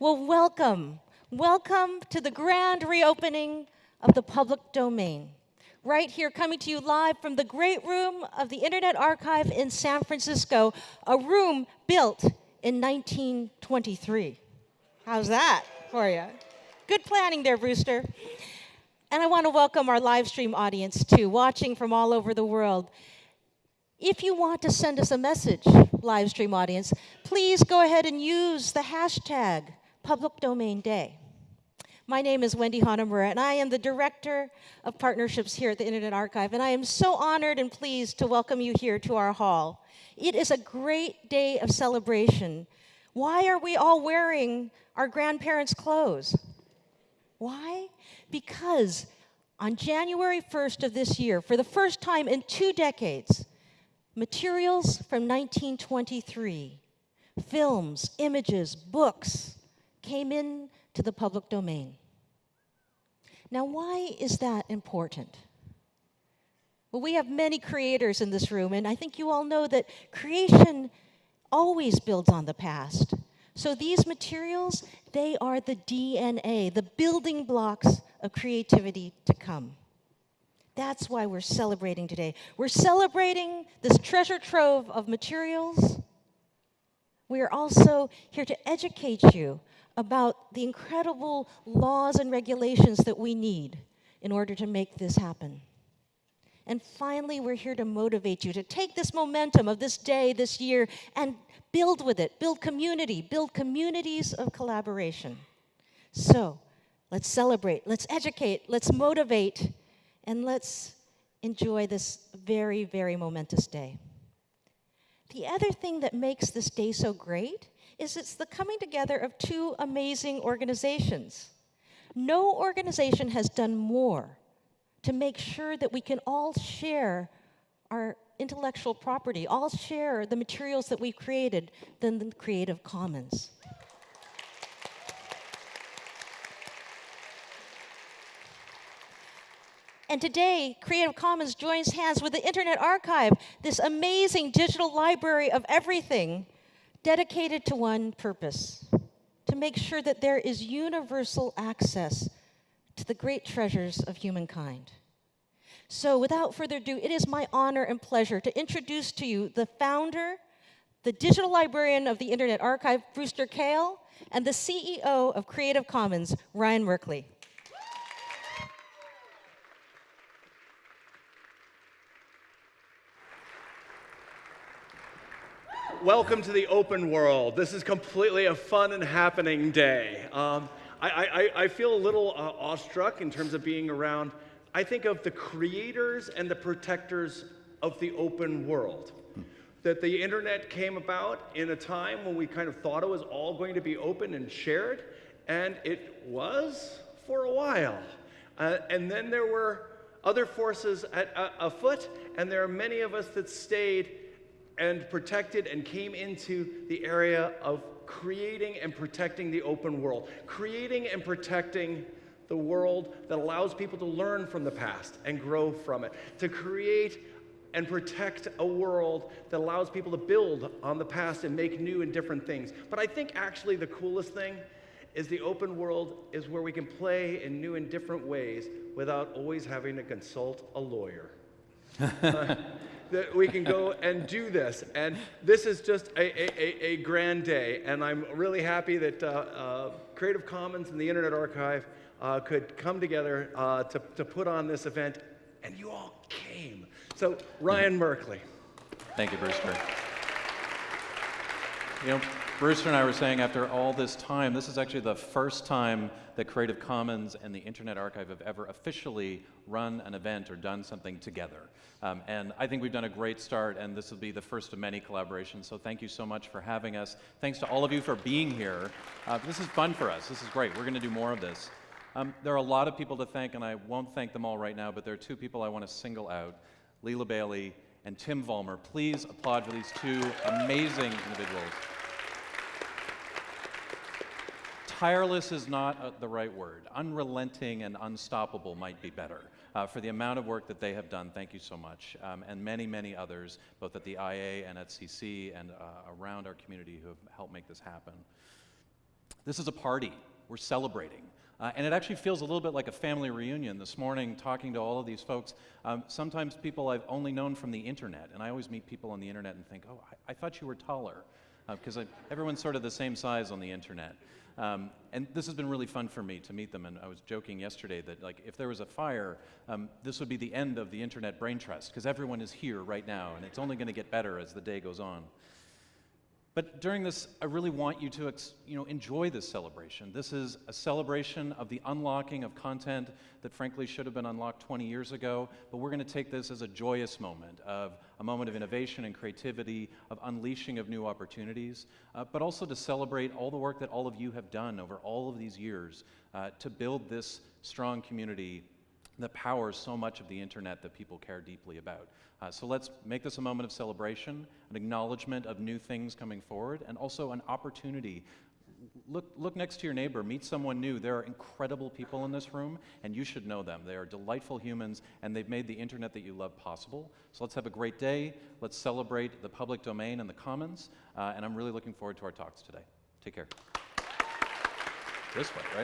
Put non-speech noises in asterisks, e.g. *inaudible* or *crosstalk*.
Well, welcome. Welcome to the grand reopening of the public domain. Right here, coming to you live from the great room of the Internet Archive in San Francisco, a room built in 1923. How's that for you? Good planning there, Brewster. And I want to welcome our live stream audience too, watching from all over the world. If you want to send us a message, live stream audience, please go ahead and use the hashtag Public Domain Day. My name is Wendy Hanamura, and I am the Director of Partnerships here at the Internet Archive, and I am so honored and pleased to welcome you here to our hall. It is a great day of celebration. Why are we all wearing our grandparents' clothes? Why? Because on January 1st of this year, for the first time in two decades, materials from 1923, films, images, books, came in to the public domain. Now, why is that important? Well, we have many creators in this room, and I think you all know that creation always builds on the past. So these materials, they are the DNA, the building blocks of creativity to come. That's why we're celebrating today. We're celebrating this treasure trove of materials. We are also here to educate you about the incredible laws and regulations that we need in order to make this happen. And finally, we're here to motivate you to take this momentum of this day, this year, and build with it, build community, build communities of collaboration. So let's celebrate, let's educate, let's motivate, and let's enjoy this very, very momentous day. The other thing that makes this day so great is it's the coming together of two amazing organizations. No organization has done more to make sure that we can all share our intellectual property, all share the materials that we've created than the Creative Commons. And today, Creative Commons joins hands with the Internet Archive, this amazing digital library of everything dedicated to one purpose, to make sure that there is universal access to the great treasures of humankind. So without further ado, it is my honor and pleasure to introduce to you the founder, the digital librarian of the Internet Archive, Brewster Kahle, and the CEO of Creative Commons, Ryan Merkley. Welcome to the open world. This is completely a fun and happening day. Um, I, I, I, feel a little uh, awestruck in terms of being around. I think of the creators and the protectors of the open world. That the internet came about in a time when we kind of thought it was all going to be open and shared, and it was for a while. Uh, and then there were other forces at, uh, afoot, and there are many of us that stayed and protected and came into the area of creating and protecting the open world, creating and protecting the world that allows people to learn from the past and grow from it, to create and protect a world that allows people to build on the past and make new and different things. But I think actually the coolest thing is the open world is where we can play in new and different ways without always having to consult a lawyer. *laughs* that we can go and do this. And this is just a, a, a grand day. And I'm really happy that uh, uh, Creative Commons and the Internet Archive uh, could come together uh, to, to put on this event. And you all came. So, Ryan Merkley. Thank you, Brewster. You know, Brewster and I were saying after all this time, this is actually the first time that Creative Commons and the Internet Archive have ever officially run an event or done something together. Um, and I think we've done a great start, and this will be the first of many collaborations. So thank you so much for having us. Thanks to all of you for being here. Uh, this is fun for us. This is great. We're going to do more of this. Um, there are a lot of people to thank, and I won't thank them all right now, but there are two people I want to single out, Lila Bailey and Tim Vollmer. Please applaud for these two amazing individuals. Tireless is not uh, the right word. Unrelenting and unstoppable might be better. Uh, for the amount of work that they have done, thank you so much. Um, and many, many others, both at the IA and at CC and uh, around our community who have helped make this happen. this is a party. We're celebrating. Uh, and it actually feels a little bit like a family reunion. This morning, talking to all of these folks, um, sometimes people I've only known from the internet, and I always meet people on the internet and think, oh, I, I thought you were taller, because everyone's sort of the same size on the internet. Um, and this has been really fun for me to meet them. And I was joking yesterday that, like, if there was a fire, um, this would be the end of the internet brain trust, because everyone is here right now, and it's only going to get better as the day goes on. But during this, I really want you to you know, enjoy this celebration. This is a celebration of the unlocking of content that frankly should have been unlocked 20 years ago, but we're going to take this as a joyous moment of a moment of innovation and creativity, of unleashing of new opportunities, uh, but also to celebrate all the work that all of you have done over all of these years uh, to build this strong community that powers so much of the internet that people care deeply about. Uh, so let's make this a moment of celebration, an acknowledgement of new things coming forward, and also an opportunity. Look, look next to your neighbor, meet someone new. There are incredible people in this room, and you should know them. They are delightful humans, and they've made the internet that you love possible. So let's have a great day. Let's celebrate the public domain and the commons, uh, and I'm really looking forward to our talks today. Take care. This way, right?